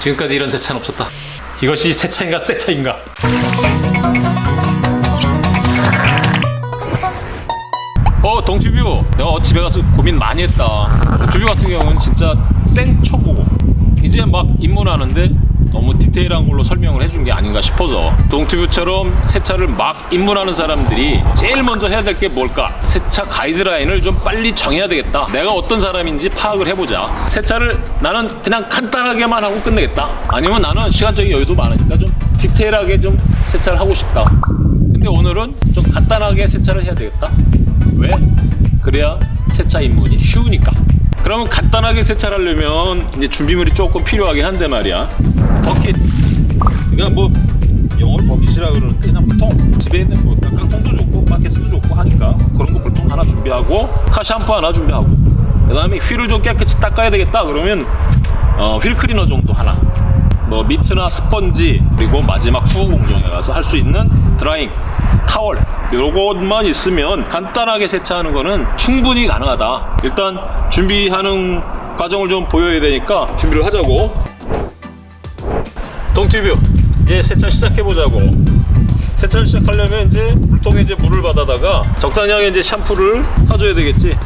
지금까지 이런 세차는 없었다. 이것이 세차인가 세차인가? 어 동튜뷰 내가 집에 가서 고민 많이 했다 동튜뷰 같은 경우는 진짜 생초보 이제 막 입문하는데 너무 디테일한 걸로 설명을 해준 게 아닌가 싶어서 동튜뷰처럼 세차를 막 입문하는 사람들이 제일 먼저 해야 될 게 뭘까 세차 가이드라인을 좀 빨리 정해야 되겠다 내가 어떤 사람인지 파악을 해보자 세차를 나는 그냥 간단하게만 하고 끝내겠다 아니면 나는 시간적인 여유도 많으니까 좀 디테일하게 좀 세차를 하고 싶다 근데 오늘은 좀 간단하게 세차를 해야 되겠다 왜? 그래야 세차 입문이 쉬우니까. 그러면 간단하게 세차를 하려면 이제 준비물이 조금 필요하긴 한데 말이야. 버킷. 그러니까 뭐 영어로 버킷이라 그러는데 그냥 물통. 집에 있는 뭐 깡통도 좋고 바켓도 좋고 하니까 그런 거 물통 하나 준비하고 카 샴푸 하나 준비하고 그 다음에 휠을 좀 깨끗이 닦아야 되겠다 그러면 어, 휠 클리너 정도 하나. 뭐 미트나 스펀지 그리고 마지막 후보 공정에 가서 할 수 있는 드라잉 타월 요것만 있으면 간단하게 세차하는 거는 충분히 가능하다 일단 준비하는 과정을 좀 보여야 되니까 준비를 하자고 동튜뷰. 이제 세차 시작해 보자고. 세차를 시작하려면 이제 물통에 이제 물을 받아다가 적당량의 이제 샴푸를 타줘야 되겠지.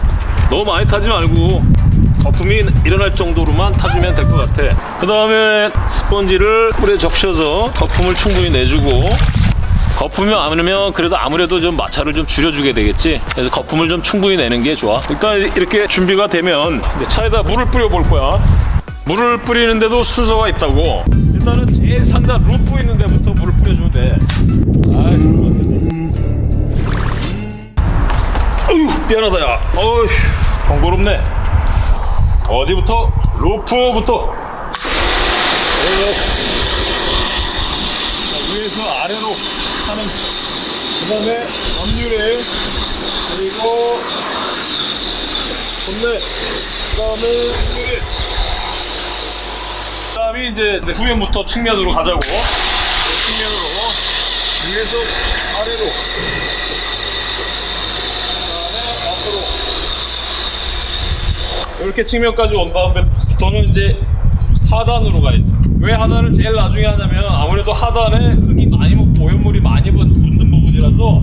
너무 많이 타지 말고 거품이 일어날 정도로만 타주면 될 것 같아. 그 다음에 스펀지를 꿀에 적셔서 거품을 충분히 내주고 거품이 많으면 그래도 아무래도 좀 마찰을 좀 줄여주게 되겠지. 그래서 거품을 좀 충분히 내는 게 좋아. 일단 이렇게 준비가 되면 차에다 물을 뿌려 볼 거야. 물을 뿌리는데도 순서가 있다고 일단은 제일 상단 루프 있는 데부터 물을 뿌려주면 돼. 어휴 미안하다 야. 어휴 번거롭네. 어디부터? 루프부터. 자, 위에서 아래로 하는 그 다음에 앞유래 그리고 본네. 그 다음에 그 다음에 이제 후면부터 측면으로 가자고 네, 측면으로 위에서 아래로 그 다음에 앞으로 이렇게 측면까지 온 다음에부터는 이제 하단으로 가야지. 왜 하단을 제일 나중에 하냐면 아무래도 하단에 흙이 많이 묻고 오염물이 많이 묻- 묻는 부분이라서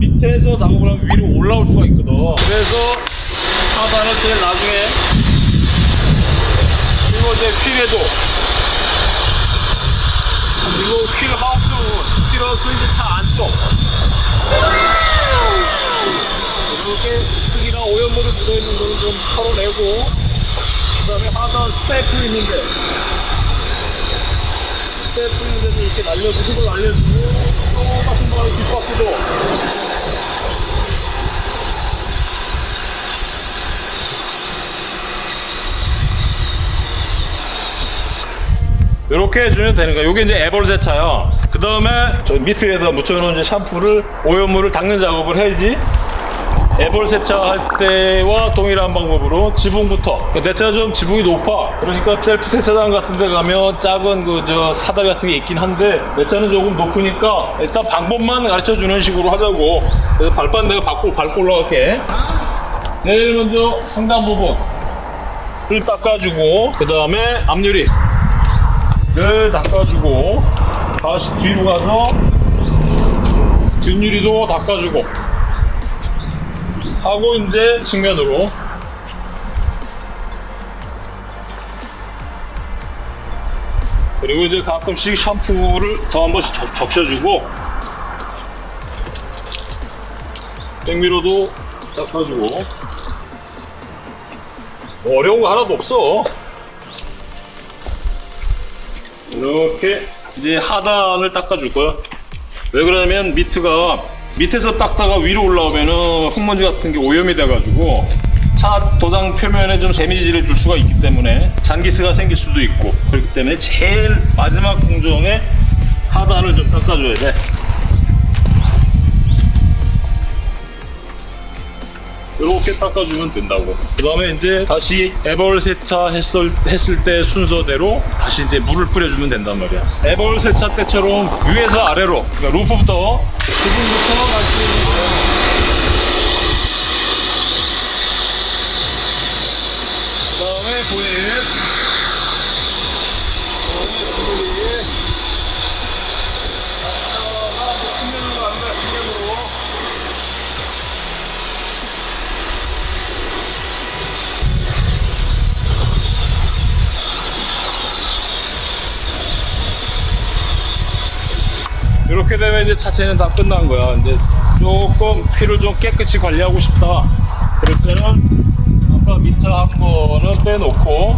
밑에서 작업을 하면 위로 올라올 수가 있거든. 그래서 하단을 제일 나중에 이제 휠에도. 그리고 wheel house, wheel house 이제 차 안쪽. 이렇게 흙이나 오염물이 묻어있는 거는 좀 털어내고 그 다음에 하단 스테프 있는데. 스테프 있는데도 이렇게 날려주고 날려주고 똑같은 거는 뒷바퀴도 이렇게 해주면 되는 거야. 요게 이제 애벌 세차야. 그 다음에 저 밑에다 묻혀놓은 샴푸를 오염물을 닦는 작업을 해야지. 애벌 세차할 때와 동일한 방법으로 지붕부터 내 차가 좀 지붕이 높아 그러니까 셀프 세차장 같은 데 가면 작은 그 저 사다리 같은 게 있긴 한데 내 차는 조금 높으니까 일단 방법만 가르쳐 주는 식으로 하자고 그래서 발판 내가 밟고 밟고 올라갈게 제일 먼저 상단 부분을 닦아주고 그 다음에 앞유리 를 닦아주고 다시 뒤로 가서 뒷유리도 닦아주고 하고 이제 측면으로. 그리고 이제 가끔씩 샴푸를 더 한 번씩 적, 적셔주고 생미로도 닦아주고. 뭐 어려운 거 하나도 없어 이렇게 이제 하단을 닦아줄 거야 왜 그러냐면 미트가 밑에서 닦다가 위로 올라오면은 흙먼지 같은 게 오염이 돼가지고 차 도장 표면에 좀 데미지를 줄 수가 있기 때문에 잔기스가 생길 수도 있고 그렇기 때문에 제일 마지막 공정에 하단을 좀 닦아줘야 돼. 이렇게 닦아주면 된다고. 그 다음에 이제 다시 애벌 세차 했을, 했을 때 순서대로 다시 이제 물을 뿌려주면 된단 말이야. 애벌 세차 때처럼 위에서 아래로, 그러니까 루프부터, 지붕부터 갈수 있는 이제 차체는 다 끝난 거야. 이제 조금 휠을 좀 깨끗이 관리하고 싶다. 그럴 때는 아까 미트 한 거는 빼놓고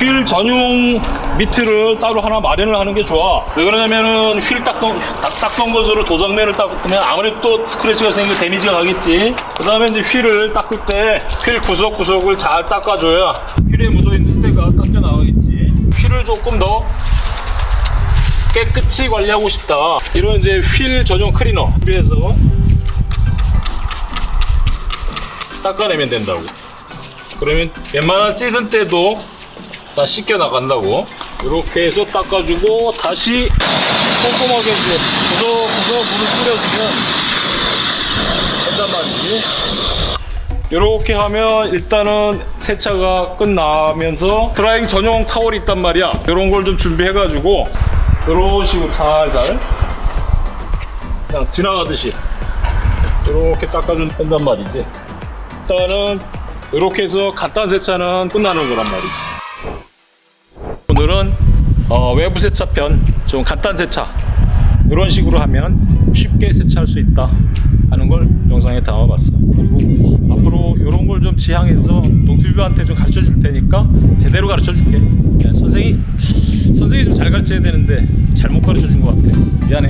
휠 전용 미트를 따로 하나 마련을 하는 게 좋아. 왜 그러냐면은 휠 닦던 닦- 닦던 것으로 도장면을 닦으면 아무래도 또 스크래치가 생기고 데미지가 가겠지. 그 다음에 이제 휠을 닦을 때 휠 구석구석을 잘 닦아줘야 휠에 묻어있는 때가 닦여 나가겠지. 휠을 조금 더 깨끗이 관리하고 싶다. 이런 이제 휠 전용 클리너 그래서 닦아내면 된다고. 그러면 웬만한 찌든 때도 다 씻겨 나간다고. 이렇게 해서 닦아주고 다시 꼼꼼하게 이제 구석구석 물을 뿌려주면 된단 말이지. 이렇게 하면 일단은 세차가 끝나면서 드라이기 전용 타월이 있단 말이야. 이런 걸 좀 준비해 가지고 이런 식으로 살살 그냥 지나가듯이 이렇게 닦아주면 된단 말이지. 일단은 이렇게 해서 간단 세차는 끝나는 거란 말이지. 오늘은 어, 외부 세차 편 좀 간단 세차 이런 식으로 하면 쉽게 세차할 수 있다 하는 걸 영상에 담아봤어. 그리고 앞으로 이런 걸 좀 지향해서 동투뷰한테 좀 가르쳐 줄 테니까 제대로 가르쳐 줄게. 야, 선생이 선생이 좀 잘 가르쳐야 되는데 잘못 가르쳐 준 것 같아. 미안해.